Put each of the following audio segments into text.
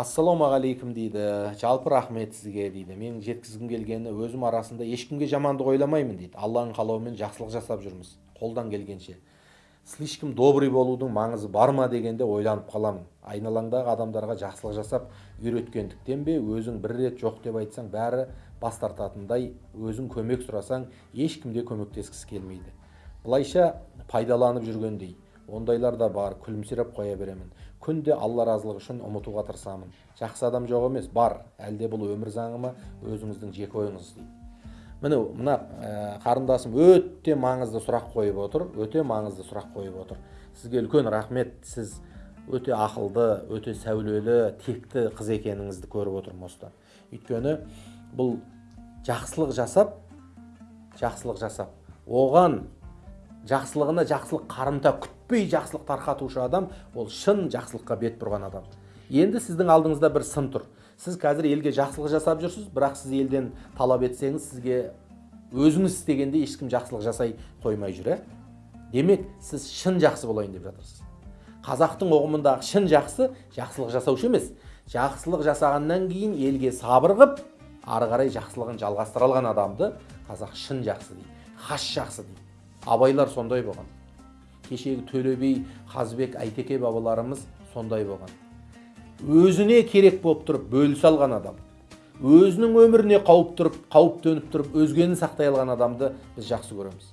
ассалаумағалейкум дейді. Жалпы рахмет сізге дейді. Менің жеткізгім келгені өзім арасында ешкімге жамандық ойламаймын дейді. Алланың қалауымен жақсылық жасап жүрміз. Қолдан келгенше. Слишком добрый болудың маңызы бар ма дегенде ойланып қаламын. Айналаңдағы адамдарға жақсылық жасап үйреткендіктен бе өзің бір рет жоқ деп айтсаң бәрі бас тартатындай өзің көмек сұрасаң ешкім де көмектескісі келмейді. Былайша пайдаланып жүргендей. Ондайлар да бар күлімсіреп қоя беремін. Күнде алла разылығы үшін ұмытуға тырысамын. Жақсы адам жоқ емес бар. Әлде бұл өмір заңы ма? Өзіңіздің жеке ойыңыз. Дейді міне мына ә, қарындасым өте маңызды сұрақ қойып отыр өте маңызды сұрақ қойып отыр. Сізге үлкен рахмет. Сіз өте ақылды өте сәулелі текті қыз екеніңізді көріп отырмын осыдан. Өйткені бұл жақсылық жасап жақсылық жасап оған жақсылығына жақсылық қарымта күтпей жақсылық тарқатушы адам ол шын жақсылыққа бет бұрған адам. Енді сіздің алдыңызда бір сын тұр. Сіз қазір елге жақсылық жасап жүрсіз бірақ сіз елден талап етсеңіз сізге өзіңіз істегенде ешкім жақсылық жасай қоймай жүр ә? Демек сіз шын жақсы болайын деп жатырсыз. Қазақтың ұғымындағы шын жақсы жақсылық жасаушы емес. Жақсылық жасағаннан кейін елге сабыр қып ары қарай жақсылығын жалғастыра алған адамды қазақ шын жақсы дейді хас жақсы дейді. Абайлар сондай болған. Кешегі төле би қазыбек әйтеке бабаларымыз сондай болған. Өзіне керек болып тұрып бөлісе алған адам өзінің өміріне қауіп тұрып қауіп төніп тұрып өзгені сақтай алған адамды біз жақсы көреміз.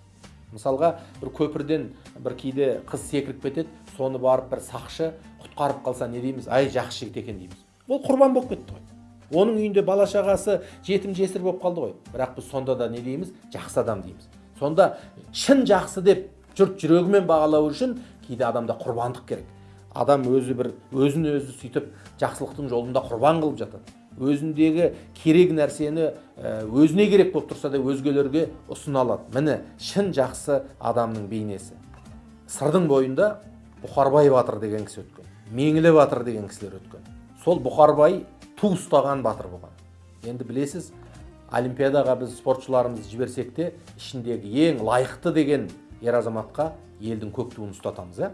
Мысалға бір көпірден бір кейде қыз секіріп кетеді соны барып бір сақшы құтқарып қалса не дейміз? Ай жақсы жігіт екен дейміз. Ол құрбан болып кетті ғой. Оның үйінде бала шағасы жетім жесір болып қалды ғой. Бірақ біз сонда да не дейміз? Жақсы адам дейміз. Сонда шын жақсы деп жұрт жүрегімен бағалау үшін кейде адамда құрбандық керек. Адам өзі бір өзін өзі сөйтіп жақсылықтың жолында құрбан қылып жатады өзіндегі керек нәрсені өзіне керек болып тұрса да өзгелерге ұсына алады. Міне шын жақсы адамның бейнесі. Сырдың бойында бұқарбай батыр деген кісі өткен меңлі батыр деген кісілер өткен. Сол бұқарбай ту ұстаған батыр болған. Енді білесіз олимпиадаға біз спортшыларымызды жіберсек те ішіндегі ең лайықты деген ер азаматқа елдің көк туын ұстатамыз иә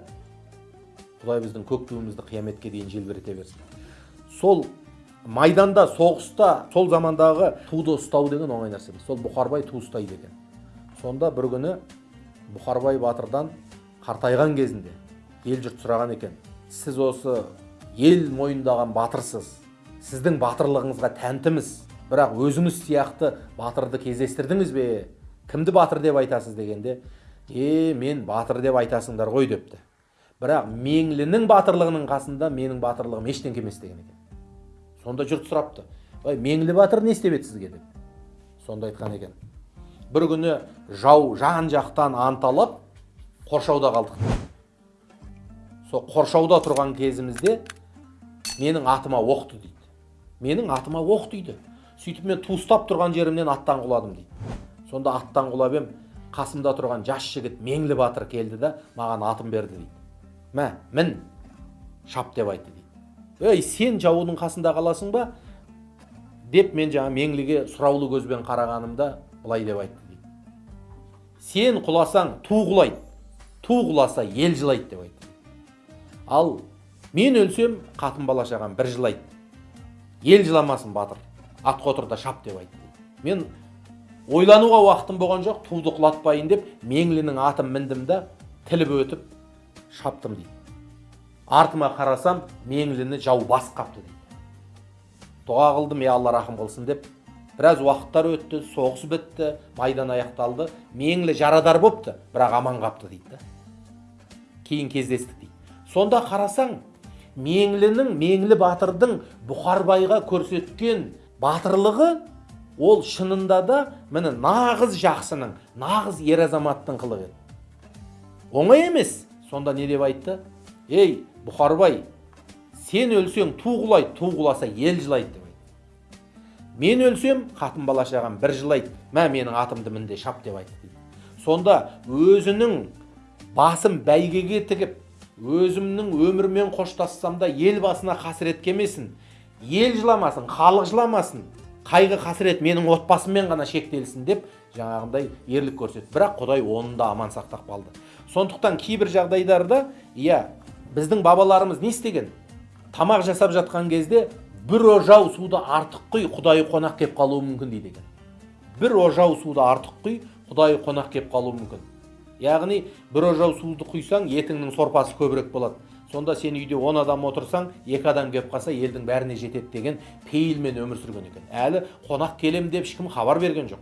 құдай біздің көк туымызды қияметке дейін желбірете берсін. Сол майданда соғыста сол замандағы туды ұстау деген оңай нәрсе емес. Сол бұқарбай ту ұстайды екен. Сонда бір күні бұқарбай батырдан қартайған кезінде ел жұрт сұраған екен сіз осы ел мойындаған батырсыз сіздің батырлығыңызға тәнтіміз бірақ өзіңіз сияқты батырды кездестірдіңіз бе? Кімді батыр деп айтасыз? дегенде е мен батыр деп айтасыңдар ғой депті. Бірақ меңлінің батырлығының қасында менің батырлығым ештеңке емес деген екен. Сонда жұрт сұрапты. Ой меңлі батыр не істеп еді сізге деп. Сонда айтқан екен. Бір күні жау жан жақтан анталап қоршауда қалдық сол қоршауда тұрған кезімізде менің атыма оқты дейді. Менің атыма оқ тиді сөйтіп мен туыстап тұрған жерімнен аттан құладым дейді. Сонда аттан құлап ем қасымда тұрған жас жігіт меңлі батыр келді да маған атын берді дейді. Мә мін шап деп айтты дейді. Ей сен жаудың қасында қаласың ба? Деп мен жаңа меңліге сұраулы көзбен қарағанымда былай деп айтты дейді. Сен құласаң ту құлайды. Ту құласа ел жылайды деп айтты. Ал мен өлсем қатын бала шағам бір жылайды. Ел жыламасын батыр. Атқа отыр да шап деп айтты мен ойлануға уақытым болған жоқ туды құлатпайын деп меңлінің атын міндім да тіліп өтіп шаптым дейді. Артыма қарасам меңліні жау басып қапты дейді. Дұға қылдым я алла рахым қылсын деп. Біраз уақыттар өтті соғыс бітті майдан аяқталды. Меңлі жарадар бопты бірақ аман қапты дейді кейін кездестік дейді. Сонда қарасаң меңлінің меңлі батырдың бұқарбайға көрсеткен батырлығы ол шынында да міне нағыз жақсының нағыз ер азаматтың қылығы еді. Оңай емес. Сонда не деп айтты? Ей бұқарбай сен өлсең ту құлайды ту құласа ел жылайды деп айтты. Мен өлсем қатын бала шағам бір жылайды мә менің атымды мінде шап деп айтты сонда өзінің басын бәйгеге тігіп өзімнің өмірмен қоштассам да ел басына қасірет келмесін ел жыламасын халық жыламасын. Қайғы қасірет менің отбасыммен ғана шектелсін деп жаңағындай ерлік көрсетті. Бірақ құдай оны да аман сақтап қалды. Сондықтан кейбір жағдайдарда иә біздің бабаларымыз не істеген? Тамақ жасап жатқан кезде бір ожау суды артық құй құдайы қонақ кеп қалуы мүмкін дейді екен. Бір ожау суды артық құй құдайы қонақ кеп қалуы мүмкін. Яғни бір ожау суды құйсаң етіңнің сорпасы көбірек болады. Сонда сен үйде он адам отырсаң екі адам келіп қалса елдің бәріне жетеді деген пейілмен өмір сүрген екен. Әлі қонақ келем деп ешкім хабар берген жоқ.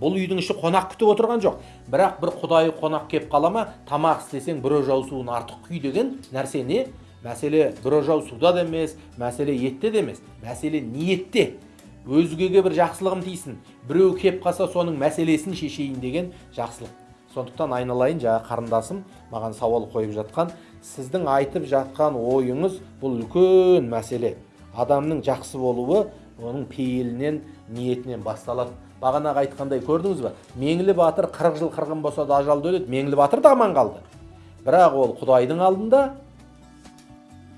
Бұл үйдің іші қонақ күтіп отырған жоқ. Бірақ бір құдайы қонақ кеп қала ма тамақ істесең бір ожау суын артық құй деген нәрсе не? Мәселе бір ожау суда да емес мәселе етте де емес мәселе ниетте. Өзгеге бір жақсылығым тисін біреу кеп қалса соның мәселесін шешейін деген жақсылық. Сондықтан айналайын жаңа қарындасым маған сауал қойып жатқан сіздің айтып жатқан ойыңыз бұл үлкен мәселе. Адамның жақсы болуы оның пейілінен ниетінен басталады. Бағанағы айтқандай көрдіңіз ба меңлі батыр 40 жыл қырғын болса да ажалды өледі меңлі батыр да аман қалды. Бірақ ол құдайдың алдында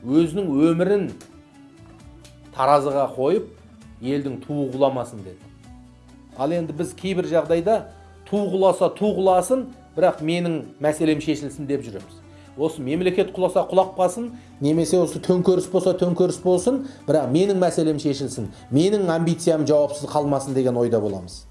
өзінің өмірін таразыға қойып елдің туы құламасын деді. Ал енді біз кейбір жағдайда ту құласа ту құласын бірақ менің мәселем шешілсін деп жүреміз. Осы мемлекет құласа құлап қалсын немесе осы төңкеріс болса төңкеріс болсын бірақ менің мәселем шешілсін менің амбициям жауапсыз қалмасын деген ойда боламыз.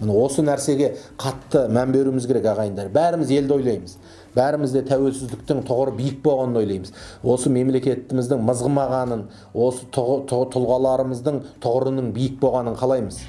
Міне осы нәрсеге қатты мән беруіміз керек ағайындар. Бәріміз елді ойлаймыз. Бәріміз де тәуелсіздіктің тұғыры биік болғанын ойлаймыз. Осы мемлекетіміздің мызғымағанын осы тұлғаларымыздың тұғырының биік болғанын қалаймыз.